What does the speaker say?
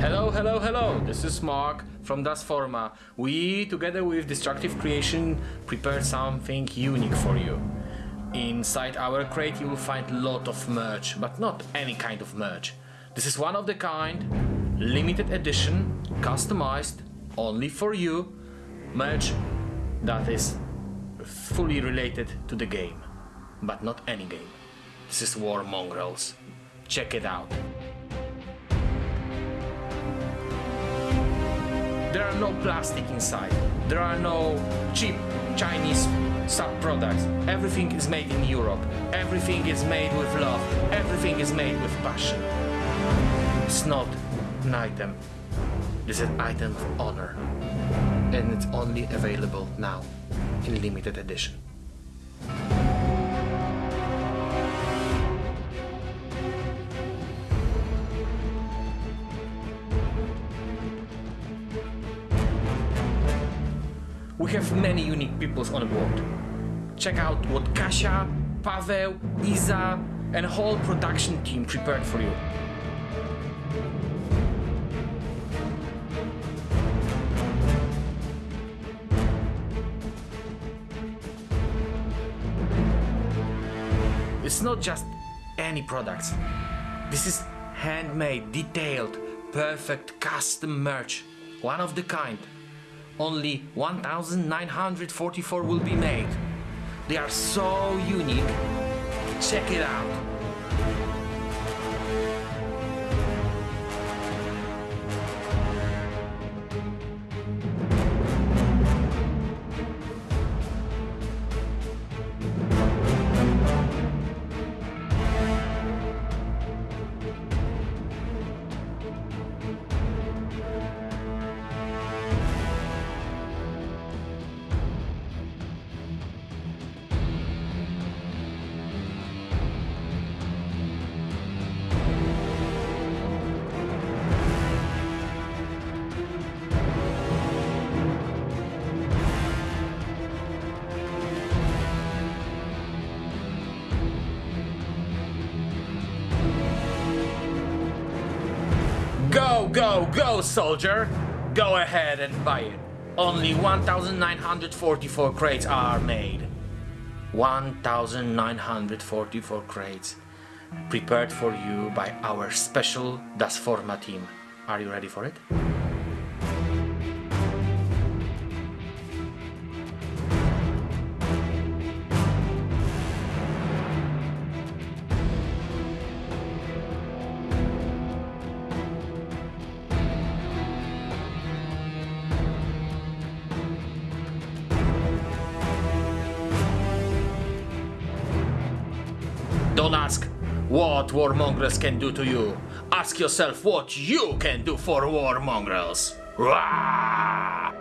Hello, hello, hello! This is Mark from Das Forma. We, together with Destructive Creation, prepared something unique for you. Inside our crate you will find a lot of merch, but not any kind of merch. This is one of the kind, limited edition, customized, only for you, merch that is fully related to the game, but not any game. This is War Mongrels. Check it out. There are no plastic inside. There are no cheap Chinese sub-products. Everything is made in Europe. Everything is made with love. Everything is made with passion. It's not an item. Is an item of honor. And it's only available now in limited edition. We have many unique peoples on board. Check out what Kasia, Paweł, Iza and whole production team prepared for you. It's not just any products. This is handmade, detailed, perfect custom merch. One of the kind. Only 1944 will be made. They are so unique. Check it out. Go, go, go, soldier! Go ahead and buy it. Only 1,944 crates are made. 1,944 crates. Prepared for you by our special Das Forma team. Are you ready for it? Don't ask what War Mongrels can do to you. Ask yourself what you can do for War Mongrels. Rah!